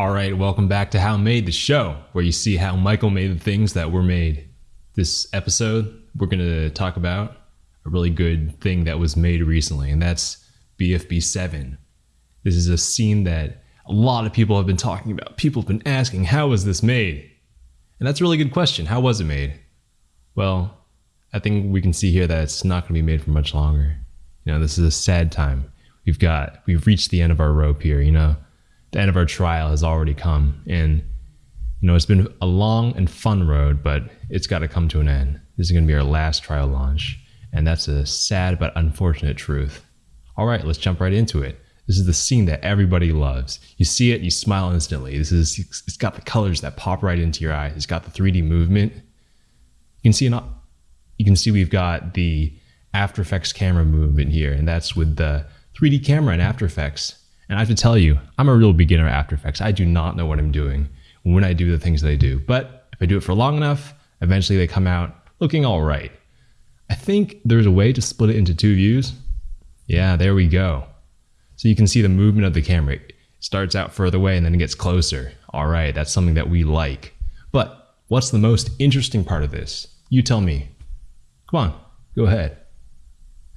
All right, welcome back to How Made the Show, where you see how Michael made the things that were made. This episode, we're going to talk about a really good thing that was made recently, and that's BFB 7. This is a scene that a lot of people have been talking about. People have been asking, how was this made? And that's a really good question. How was it made? Well, I think we can see here that it's not going to be made for much longer. You know, this is a sad time. We've got, we've reached the end of our rope here, you know the end of our trial has already come. And, you know, it's been a long and fun road, but it's got to come to an end. This is going to be our last trial launch. And that's a sad but unfortunate truth. All right, let's jump right into it. This is the scene that everybody loves. You see it, you smile instantly. This is it's got the colors that pop right into your eyes. It's got the 3D movement. You can see an, you can see we've got the After Effects camera movement here, and that's with the 3D camera in After Effects. And I have to tell you, I'm a real beginner at After Effects. I do not know what I'm doing when I do the things I do. But if I do it for long enough, eventually they come out looking all right. I think there's a way to split it into two views. Yeah, there we go. So you can see the movement of the camera. It starts out further away and then it gets closer. All right, that's something that we like. But what's the most interesting part of this? You tell me. Come on, go ahead.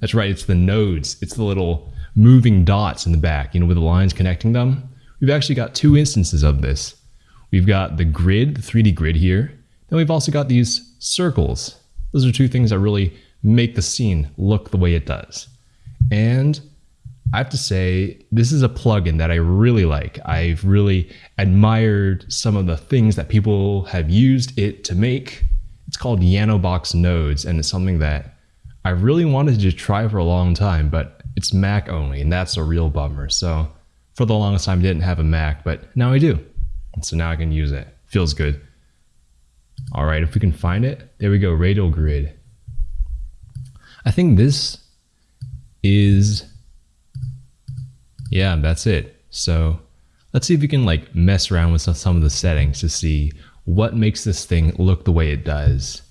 That's right, it's the nodes. It's the little moving dots in the back, you know, with the lines connecting them. We've actually got two instances of this. We've got the grid, the 3D grid here. Then we've also got these circles. Those are two things that really make the scene look the way it does. And I have to say, this is a plugin that I really like. I've really admired some of the things that people have used it to make. It's called YanoBox Nodes, and it's something that I really wanted to try for a long time, but it's Mac only, and that's a real bummer. So for the longest time, I didn't have a Mac, but now I do. And so now I can use it. Feels good. All right, if we can find it, there we go, radial grid. I think this is, yeah, that's it. So let's see if we can like mess around with some of the settings to see what makes this thing look the way it does.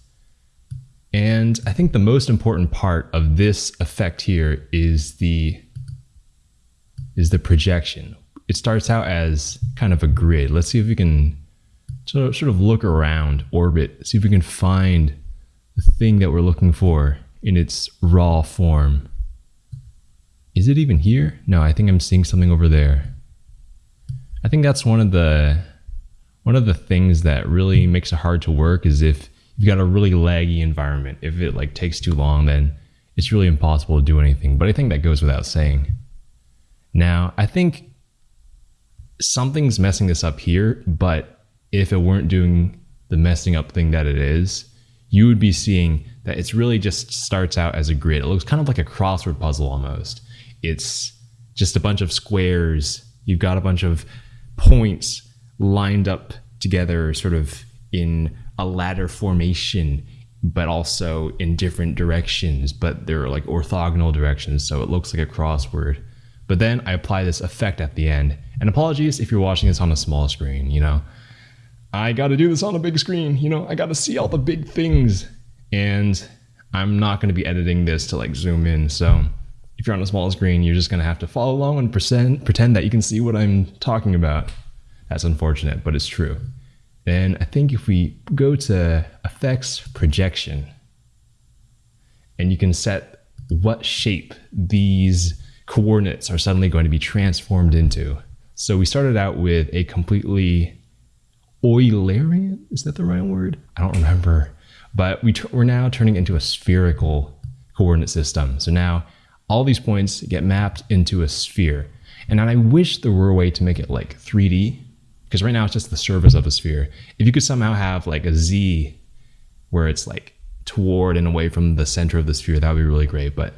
And I think the most important part of this effect here is the is the projection. It starts out as kind of a grid. Let's see if we can sort of look around, orbit, see if we can find the thing that we're looking for in its raw form. Is it even here? No, I think I'm seeing something over there. I think that's one of the one of the things that really makes it hard to work is if you've got a really laggy environment. If it like takes too long, then it's really impossible to do anything. But I think that goes without saying. Now, I think something's messing this up here, but if it weren't doing the messing up thing that it is, you would be seeing that it's really just starts out as a grid. It looks kind of like a crossword puzzle almost. It's just a bunch of squares. You've got a bunch of points lined up together, sort of in a ladder formation but also in different directions but they're like orthogonal directions so it looks like a crossword. But then i apply this effect at the end. And apologies if you're watching this on a small screen you know. I got to do this on a big screen you know. I got to see all the big things. And i'm not to be editing this to like zoom in. So if you're on a small screen you're just to have to follow along and pretend that you can see what i'm talking about. That's unfortunate but it's true then I think if we go to effects projection and you can set what shape these coordinates are suddenly going to be transformed into. So we started out with a completely Eulerian, is that the right word? I don't remember. But we we're now turning into a spherical coordinate system. So now all these points get mapped into a sphere. And I wish there were a way to make it like 3D because right now it's just the surface of a sphere. If you could somehow have like a Z where it's like toward and away from the center of the sphere, that would be really great. But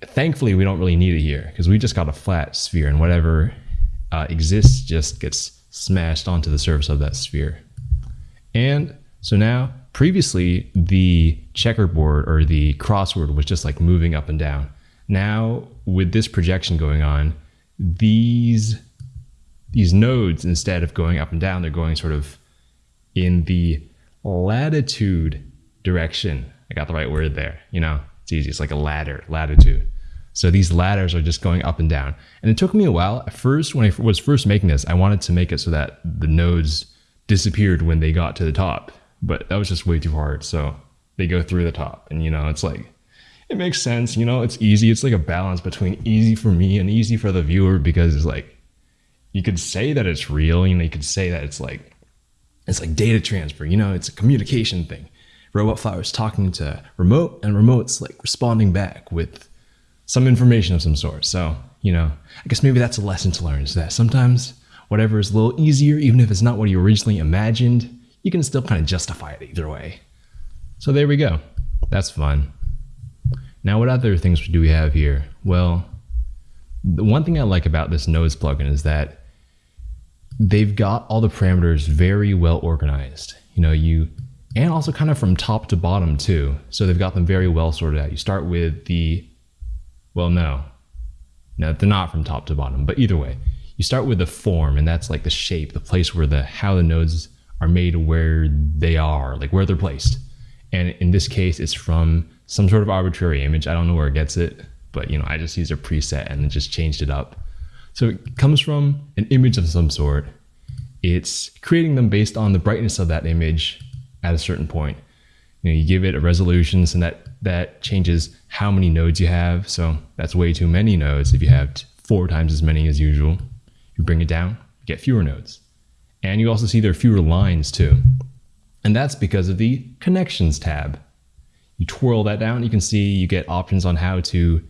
thankfully, we don't really need it here because we just got a flat sphere and whatever uh, exists just gets smashed onto the surface of that sphere. And so now, previously, the checkerboard or the crossword was just like moving up and down. Now, with this projection going on, these these nodes, instead of going up and down, they're going sort of in the latitude direction. I got the right word there. You know, it's easy. It's like a ladder, latitude. So these ladders are just going up and down. And it took me a while. At first, when I was first making this, I wanted to make it so that the nodes disappeared when they got to the top, but that was just way too hard. So they go through the top, and you know, it's like it makes sense. You know, it's easy. It's like a balance between easy for me and easy for the viewer because it's like you could say that it's real. You know, you could say that it's like it's like data transfer. You know, it's a communication thing. Robot Flower is talking to remote, and remote's like responding back with some information of some sort. So, you know, I guess maybe that's a lesson to learn is that sometimes whatever is a little easier, even if it's not what you originally imagined, you can still kind of justify it either way. So there we go. That's fun. Now, what other things do we have here? Well, the one thing I like about this nodes plugin is that they've got all the parameters very well organized. You know, you and also kind of from top to bottom too. So they've got them very well sorted out. You start with the well, no. No, they're not from top to bottom, but either way, you start with the form and that's like the shape, the place where the how the nodes are made where they are, like where they're placed. And in this case, it's from some sort of arbitrary image. I don't know where it gets it, but you know, I just used a preset and then just changed it up. So it comes from an image of some sort. It's creating them based on the brightness of that image at a certain point. You know, you give it a resolution and that that changes how many nodes you have. So that's way too many nodes. If you have four times as many as usual, you bring it down, you get fewer nodes. And you also see there are fewer lines too. And that's because of the connections tab. You twirl that down, you can see you get options on how to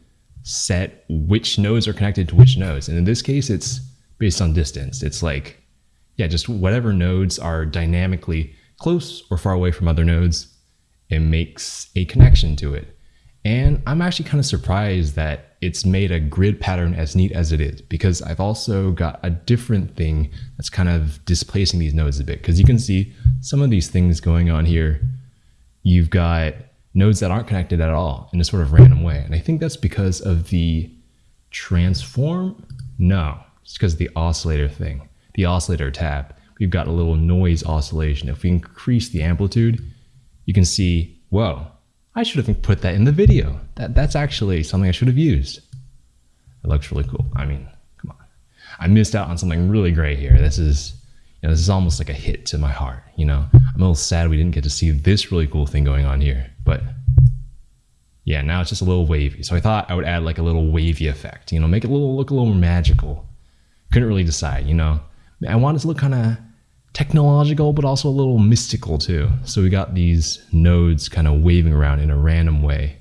set which nodes are connected to which nodes. And in this case, it's based on distance. It's like, yeah, just whatever nodes are dynamically close or far away from other nodes, it makes a connection to it. And I'm actually kind of surprised that it's made a grid pattern as neat as it is because I've also got a different thing that's kind of displacing these nodes a bit because you can see some of these things going on here. You've got nodes that aren't connected at all in a sort of random way. And I think that's because of the transform. No, it's because of the oscillator thing, the oscillator tab. We've got a little noise oscillation. If we increase the amplitude, you can see, whoa, I should have put that in the video. That, that's actually something I should have used. It looks really cool. I mean, come on. I missed out on something really great here. This is, you know, this is almost like a hit to my heart, you know? I'm a little sad we didn't get to see this really cool thing going on here, but yeah, now it's just a little wavy. So I thought I would add like a little wavy effect, you know, make it a little, look a little more magical. Couldn't really decide, you know? I wanted to look kind of technological, but also a little mystical too. So we got these nodes kind of waving around in a random way.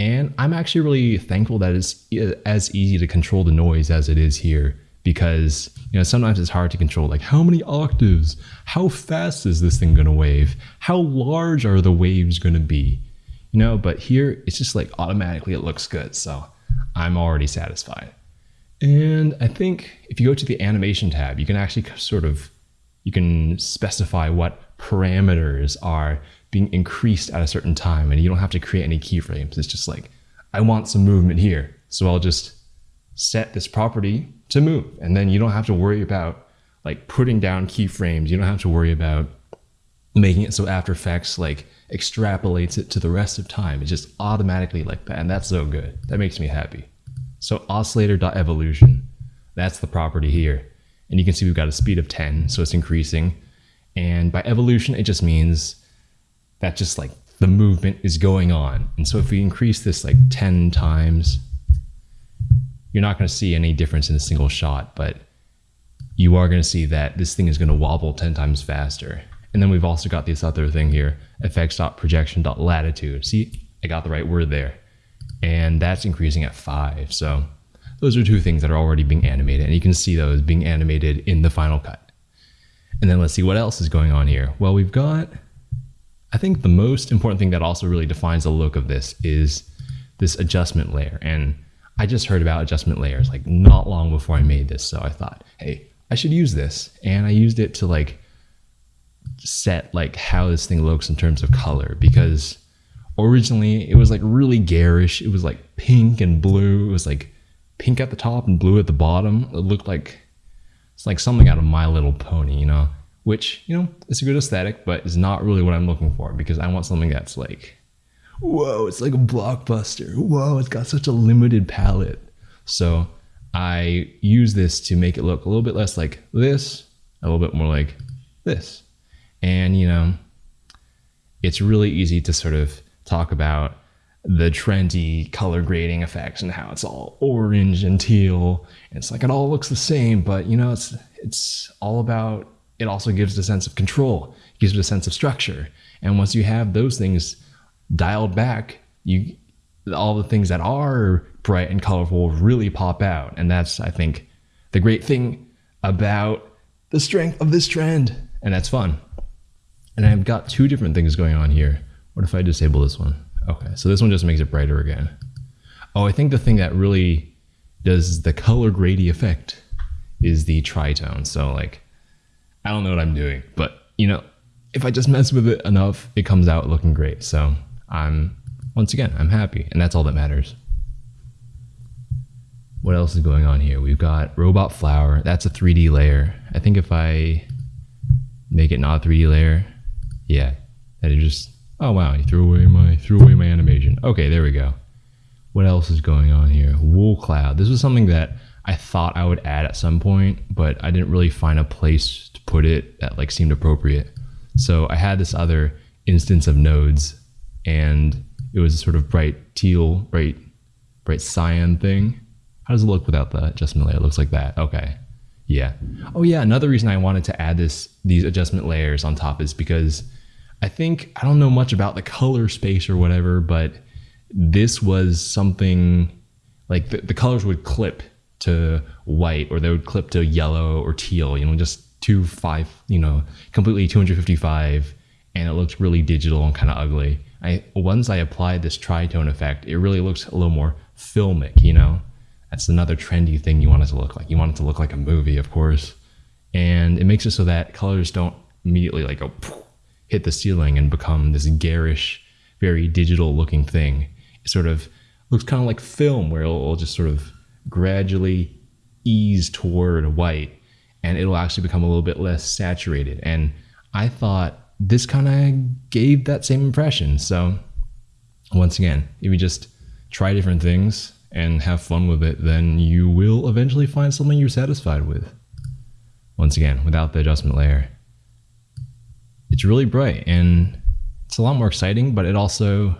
And I'm actually really thankful that it's eh, as easy to control the noise as it is here because you know sometimes it's hard to control like how many octaves how fast is this thing going to wave how large are the waves going to be you know but here it's just like automatically it looks good so i'm already satisfied and i think if you go to the animation tab you can actually sort of you can specify what parameters are being increased at a certain time and you don't have to create any keyframes. It's just like, I want some movement here. So I'll just set this property to move. And then you don't have to worry about like putting down keyframes. You don't have to worry about making it so After Effects like extrapolates it to the rest of time. It's just automatically like that. And that's so good. That makes me happy. So oscillator.evolution, that's the property here. And you can see we've got a speed of 10, so it's increasing. And by evolution, it just means that just like the movement is going on. And so if we increase this like 10 times, you're not going to see any difference in a single shot, but you are going to see that this thing is going to wobble 10 times faster. And then we've also got this other thing here, effects.projection.latitude. See, I got the right word there. And that's increasing at five. So those are two things that are already being animated, and you can see those being animated in the final cut. And then let's see what else is going on here. Well, we've got, I think the most important thing that also really defines the look of this is this adjustment layer. And I just heard about adjustment layers like not long before I made this. So I thought, hey, I should use this. And I used it to like set like how this thing looks in terms of color because originally it was like really garish. It was like pink and blue. It was like pink at the top and blue at the bottom. It looked like it's like something out of My Little Pony, you know, which, you know, it's a good aesthetic, but is not really what I'm looking for because I want something that's like whoa, it's like a blockbuster. Whoa, it's got such a limited palette. So I use this to make it look a little bit less like this, a little bit more like this. And, you know, it's really easy to sort of talk about the trendy color grading effects and how it's all orange and teal. And it's like it all looks the same, but you know, it's it's all about it also gives a sense of control, gives it a sense of structure. And once you have those things dialed back, you all the things that are bright and colorful really pop out. And that's I think the great thing about the strength of this trend. And that's fun. And I've got two different things going on here. What if I disable this one? Okay, so this one just makes it brighter again. Oh, I think the thing that really does the color grady effect is the tritone. So like, I don't know what I'm doing, but you know, if I just mess with it enough, it comes out looking great. So I'm, once again, I'm happy and that's all that matters. What else is going on here? We've got robot flower. That's a 3D layer. I think if I make it not a 3D layer, yeah, that it just Oh wow, he threw away my threw away my animation. Okay, there we go. What else is going on here? Wool cloud. This was something that I thought I would add at some point, but I didn't really find a place to put it that like seemed appropriate. So I had this other instance of nodes, and it was a sort of bright teal, bright, bright cyan thing. How does it look without the adjustment layer? It looks like that. Okay. Yeah. Oh yeah, another reason I wanted to add this these adjustment layers on top is because I think I don't know much about the color space or whatever, but this was something like the, the colors would clip to white or they would clip to yellow or teal, you know, just two five, you know, completely 255 and it looks really digital and kind of ugly. I once I applied this tritone effect, it really looks a little more filmic, you know. That's another trendy thing you want it to look like. You want it to look like a movie, of course. And it makes it so that colors don't immediately like oh, go hit the ceiling and become this garish, very digital looking thing. It sort of looks kind of like film where it'll, it'll just sort of gradually ease toward white and it'll actually become a little bit less saturated. And I thought this kind of gave that same impression. So, once again, if you just try different things and have fun with it, then you will eventually find something you're satisfied with. Once again, without the adjustment layer it's really bright and it's a lot more exciting, but it also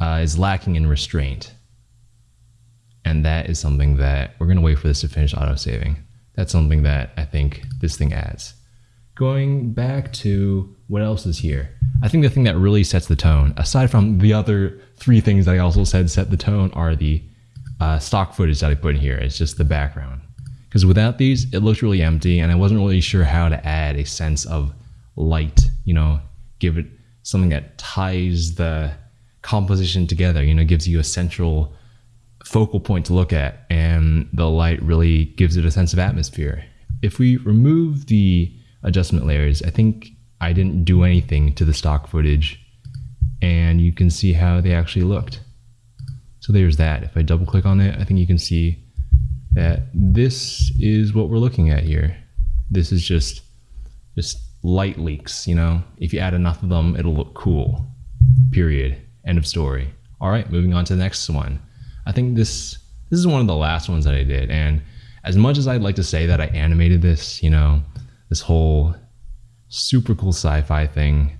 uh, is lacking in restraint. And that is something that we're going to wait for this to finish auto saving. That's something that I think this thing adds. Going back to what else is here, I think the thing that really sets the tone, aside from the other three things that I also said set the tone, are the uh, stock footage that I put in here. It's just the background. Because without these, it looked really empty, and I wasn't really sure how to add a sense of light, you know, give it something that ties the composition together, you know, gives you a central focal point to look at, and the light really gives it a sense of atmosphere. If we remove the adjustment layers, I think I didn't do anything to the stock footage, and you can see how they actually looked. So there's that. If I double click on it, I think you can see that this is what we're looking at here. This is just just light leaks, you know, if you add enough of them, it'll look cool. Period. End of story. All right, moving on to the next one. I think this this is one of the last ones that I did, and as much as I'd like to say that I animated this, you know, this whole super cool sci-fi thing,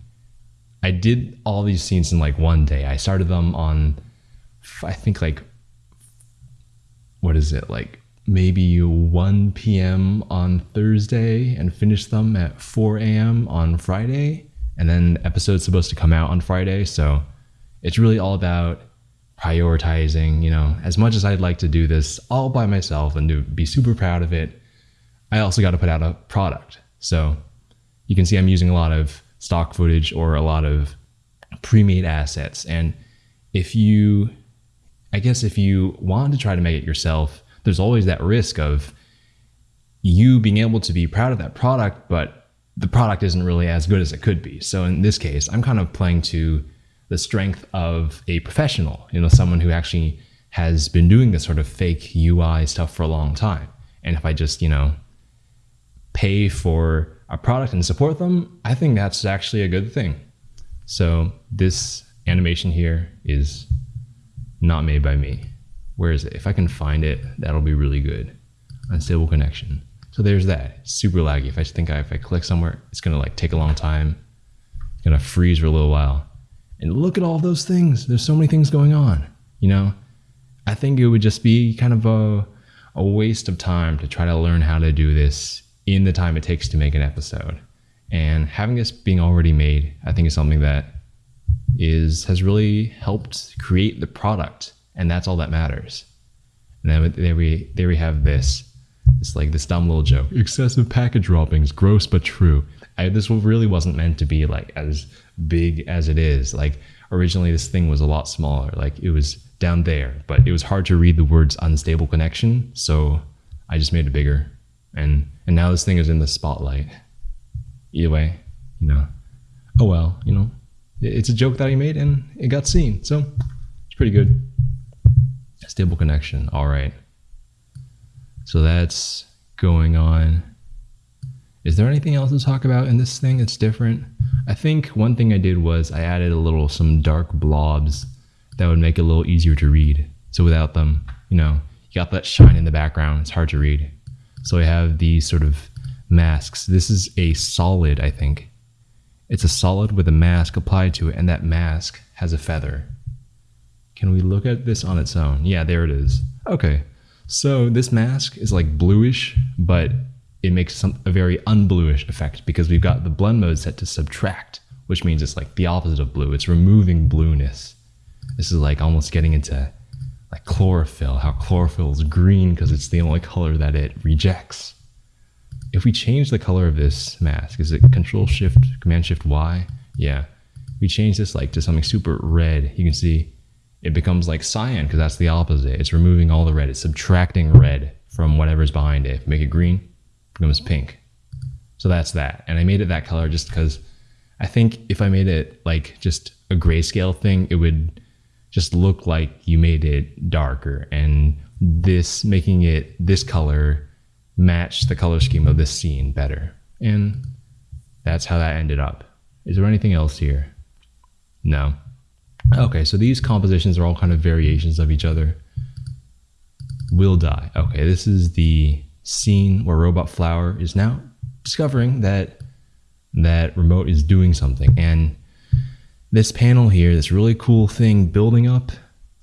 I did all these scenes in like one day. I started them on, I think like, what is it like maybe 1 p.m. on Thursday and finish them at 4 a.m. on Friday. And then the episode's supposed to come out on Friday. So it's really all about prioritizing, you know, as much as I'd like to do this all by myself and to be super proud of it, I also got to put out a product. So you can see I'm using a lot of stock footage or a lot of pre-made assets. And if you, I guess if you want to try to make it yourself, there's always that risk of you being able to be proud of that product, but the product isn't really as good as it could be. So in this case, I'm kind of playing to the strength of a professional, you know, someone who actually has been doing this sort of fake UI stuff for a long time. And if I just, you know, pay for a product and support them, I think that's actually a good thing. So this animation here is not made by me. Where is it? If I can find it, that'll be really good. Unstable connection. So there's that. super laggy. If I think I, if I click somewhere, it's gonna like take a long time. It's gonna freeze for a little while. And look at all those things. There's so many things going on. You know, I think it would just be kind of a a waste of time to try to learn how to do this in the time it takes to make an episode. And having this being already made, I think is something that is has really helped create the product, and that's all that matters. And then there we there we have this. It's like this dumb little joke. Excessive package droppings, gross but true. I, this really wasn't meant to be like as big as it is. Like originally, this thing was a lot smaller. Like it was down there, but it was hard to read the words unstable connection, so I just made it bigger. And and now this thing is in the spotlight. Either way, you know. Oh well, you know. It's a joke that I made and it got seen. So it's pretty good. Stable connection. All right. So that's going on. Is there anything else to talk about in this thing that's different? I think one thing I did was I added a little some dark blobs that would make it a little easier to read. So without them, you know, you got that shine in the background. It's hard to read. So I have these sort of masks. This is a solid, I think. It's a solid with a mask applied to it, and that mask has a feather. Can we look at this on its own? Yeah, there it is. Okay. So this mask is like bluish, but it makes some, a very unbluish effect because we've got the blend mode set to subtract, which means it's like the opposite of blue. It's removing blueness. This is like almost getting into like chlorophyll, how chlorophyll is green because it's the only color that it rejects. If we change the color of this mask, is it control shift, command shift Y? Yeah. We change this like to something super red, you can see it becomes like cyan because that's the opposite. It's removing all the red. It's subtracting red from whatever's behind it. Make it green, it becomes pink. So that's that. And I made it that color just because I think if I made it like just a grayscale thing, it would just look like you made it darker and this making it this color match the color scheme of this scene better. And that's how that ended up. Is there anything else here? No. Okay, so these compositions are all kind of variations of each other. Will die. Okay, this is the scene where Robot Flower is now discovering that that remote is doing something and this panel here, this really cool thing building up,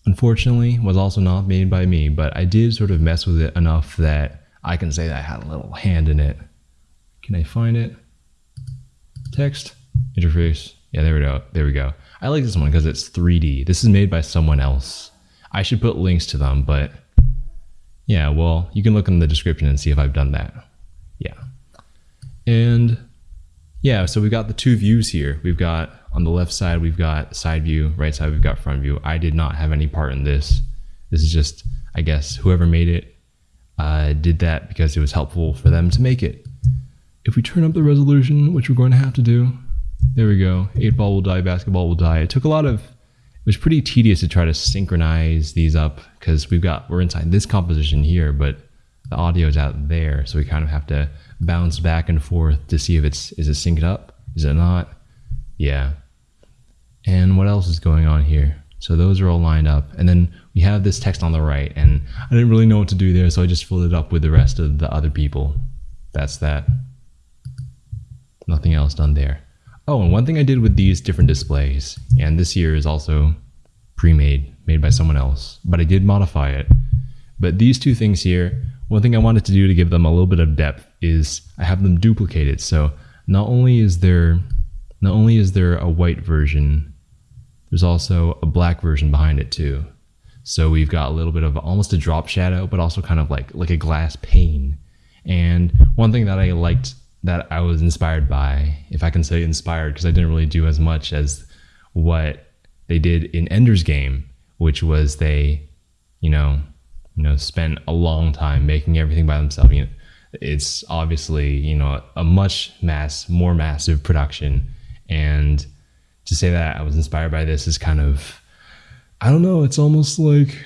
unfortunately, was also not made by me, but I did sort of mess with it enough that I can say that I had a little hand in it. Can I find it? Text, interface. Yeah, there we go. There we go. I like this one because it's 3D. This is made by someone else. I should put links to them, but yeah, well, you can look in the description and see if I've done that. Yeah. And yeah, so we've got the two views here. We've got on the left side, we've got side view, right side, we've got front view. I did not have any part in this. This is just, I guess, whoever made it uh, did that because it was helpful for them to make it. If we turn up the resolution, which we're going to have to do, there we go. Eight ball will die, basketball will die. It took a lot of, it was pretty tedious to try to synchronize these up because we've got, we're inside this composition here, but the audio is out there. So we kind of have to bounce back and forth to see if it's, is it synced up? Is it not? Yeah. And what else is going on here? So those are all lined up. And then we have this text on the right and I didn't really know what to do there. So I just filled it up with the rest of the other people. That's that. Nothing else done there. Oh, and one thing I did with these different displays, and this here is also pre-made, made by someone else, but I did modify it. But these two things here, one thing I wanted to do to give them a little bit of depth is I have them duplicated. So not only is there not only is there a white version, there's also a black version behind it too. So we've got a little bit of almost a drop shadow, but also kind of like like a glass pane. And one thing that I liked that I was inspired by, if I can say inspired, because I didn't really do as much as what they did in Ender's Game, which was they, you know, you know, spent a long time making everything by themselves. You know, it's obviously you know a much mass, more massive production and to say that I was inspired by this is kind of, I don't know, it's almost like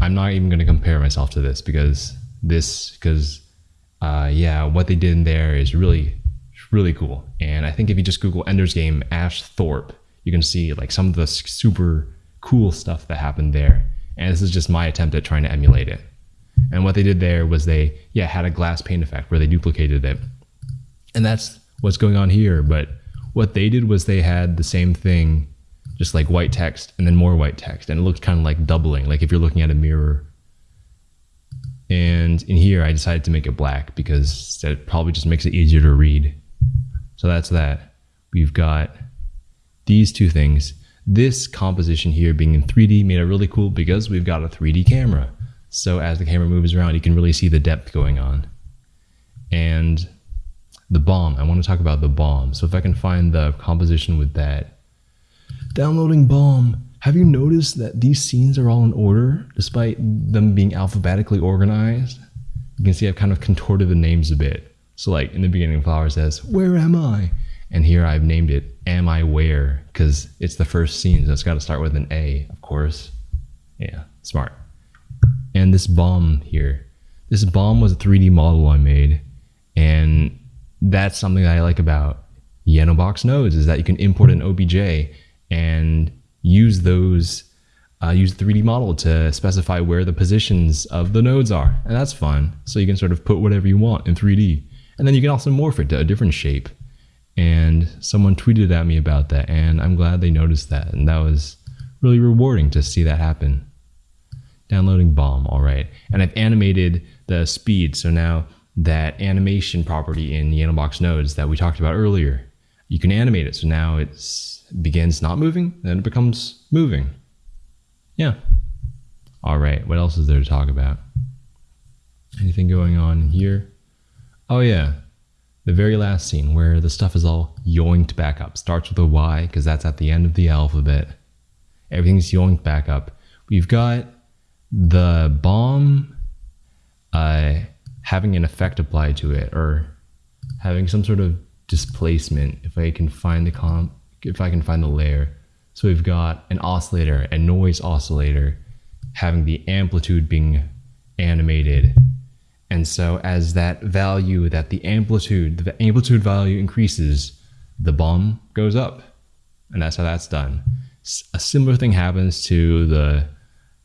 I'm not even going to compare myself to this because this, because uh, yeah, what they did in there is really, really cool. And I think if you just Google Ender's Game Ash Thorpe, you can see like some of the super cool stuff that happened there. And this is just my attempt at trying to emulate it. And what they did there was they, yeah, had a glass pane effect where they duplicated it. And that's what's going on here. But what they did was they had the same thing, just like white text and then more white text. And it looked kind of like doubling, like if you're looking at a mirror. And in here, I decided to make it black because that probably just makes it easier to read. So that's that. We've got these two things. This composition here being in 3D made it really cool because we've got a 3D camera. So as the camera moves around, you can really see the depth going on. And the bomb, I want to talk about the bomb. So if I can find the composition with that. Downloading bomb. Have you noticed that these scenes are all in order despite them being alphabetically organized? You can see I've kind of contorted the names a bit. So like in the beginning, Flower says, where am I? And here I've named it Am I Where? Because it's the first scene, so it's got to start with an A, of course. Yeah, smart. And this bomb here, this bomb was a 3D model I made. And that's something that I like about YanoBox nodes is that you can import an OBJ and use those, uh, use the 3D model to specify where the positions of the nodes are. And that's fun. So you can sort of put whatever you want in 3D. And then you can also morph it to a different shape. And someone tweeted at me about that, and I'm glad they noticed that. And that was really rewarding to see that happen. Downloading bomb, all right. And I've animated the speed. So now that animation property in YanoBox nodes that we talked about earlier, you can animate it. So now it begins not moving, then it becomes moving. Yeah. All right. What else is there to talk about? Anything going on here? Oh, yeah the very last scene where the stuff is all yoinked back up. Starts with a Y because that's at the end of the alphabet. Everything's yoinked back up. We've got the bomb uh, having an effect applied to it or having some sort of displacement if I can find the comp if I can find the layer. So we've got an oscillator, a noise oscillator, having the amplitude being animated and so as that value, that the amplitude, the amplitude value increases, the bomb goes up. And that's how that's done. A similar thing happens to the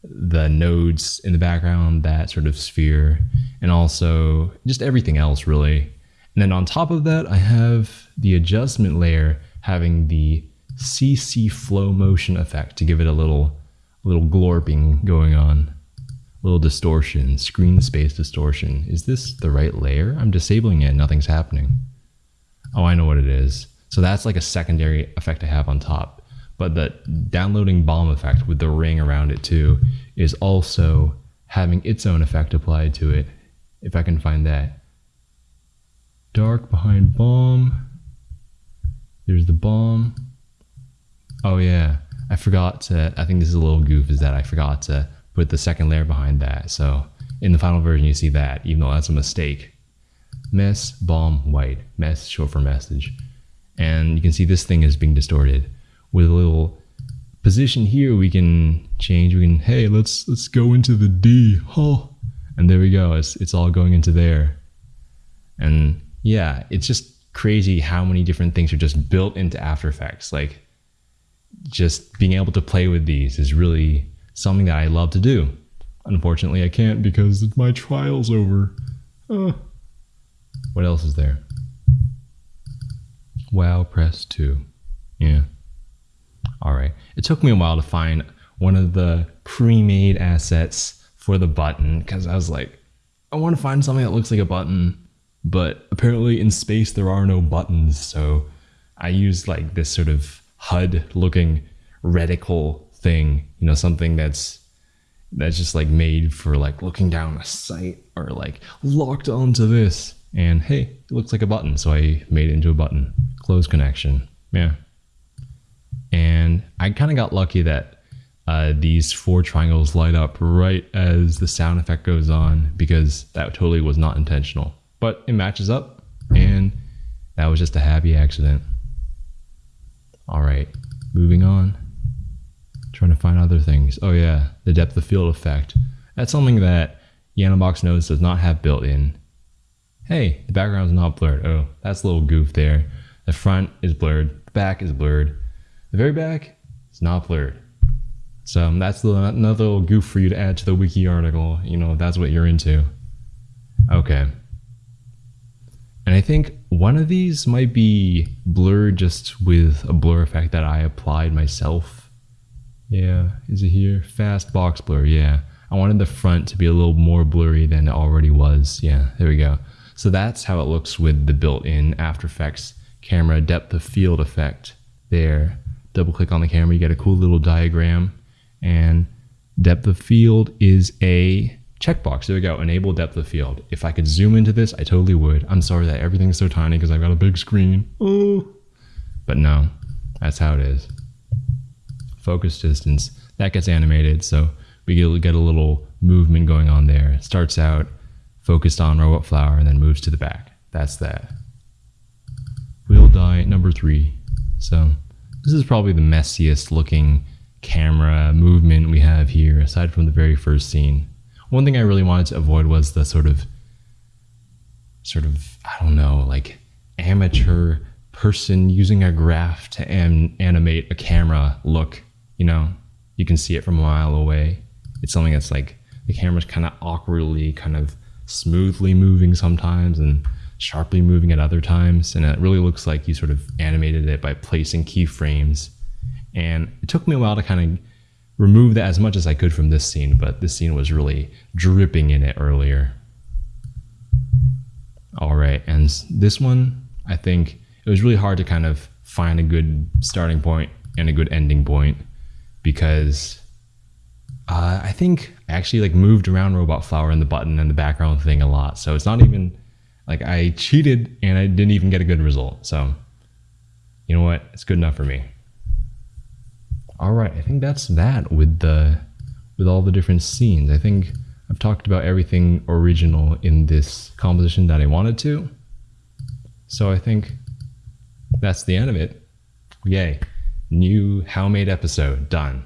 the nodes in the background, that sort of sphere, and also just everything else really. And then on top of that, I have the adjustment layer having the CC Flo Motion effect to give it a little little glorping going on little distortion, screen space distortion. Is this the right layer? I'm disabling it, nothing's happening. Oh, I know what it is. So that's like a secondary effect I have on top. But the downloading bomb effect with the ring around it too is also having its own effect applied to it. If I can find that. Dark behind bomb. There's the bomb. Oh yeah, I forgot to, I think this is a little goof is that I forgot to put the second layer behind that. So in the final version, you see that, even though that's a mistake. Mess, bomb, white. Mess, short for message. And you can see this thing is being distorted. With a little position here, we can change. We can, hey, let's let's go into the D. Oh, and there we go. It's, it's all going into there. And yeah, it's just crazy how many different things are just built into After Effects. Like, just being able to play with these is really something that I love to do. Unfortunately, I can't because my trial's over. Uh, what else is there? Wow, press 2. Yeah. All right. It took me a while to find one of the pre-made assets for the button because I was like, I want to find something that looks like a button, but apparently in space there are no buttons. So I used like this sort of HUD looking reticle thing, you know, something that's that's just like made for like looking down a sight or like locked onto this. And hey, it looks like a button, so I made it into a button. Close connection. Yeah. And I kind of got lucky that uh, these four triangles light up right as the sound effect goes on because that totally was not intentional. But it matches up, and that was just a happy accident. All right, moving on. Trying to find other things. Oh yeah, the depth of field effect. That's something that YanoBox Nodes does not have built in. Hey, the background's not blurred. Oh, that's a little goof there. The front is blurred, the back is blurred. The very back is not blurred. So um, that's another little goof for you to add to the wiki article, you know, if that's what you're into. Okay. And I think one of these might be blurred just with a blur effect that I applied myself. Yeah, is it here? Fast box blur, yeah. I wanted the front to be a little more blurry than it already was. Yeah, there we go. So that's how it looks with the built-in After Effects camera depth of field effect there. Double click on the camera, you get a cool little diagram and depth of field is a checkbox. There we go, enable depth of field. If I could zoom into this, I totally would. I'm sorry that everything's so tiny because I've got a big screen. Oh. But no, that's how it is. Focus distance, that gets animated. So we get a little movement going on there. It starts out focused on robot flower and then moves to the back. That's that. Wheel die number three. So this is probably the messiest looking camera movement we have here, aside from the very first scene. One thing I really wanted to avoid was the sort of, sort of, I don't know, like amateur person using a graph to an animate a camera look. You know, you can see it from a mile away. It's something that's like the camera's kind of awkwardly, kind of smoothly moving sometimes and sharply moving at other times. And it really looks like you sort of animated it by placing keyframes and it took me a while to kind of remove that as much as I could from this scene, but this scene was really dripping in it earlier. All right, and this one, I think it was really hard to kind of find a good starting point and a good ending point because uh, I think I actually like moved around Robot Flower and the button and the background thing a lot. So it's not even like I cheated and I didn't even get a good result. So you know what? It's good enough for me. All right, I think that's that with the with all the different scenes. I think I've talked about everything original in this composition that I wanted to. So I think that's the end of it. Yay. New How Made episode done.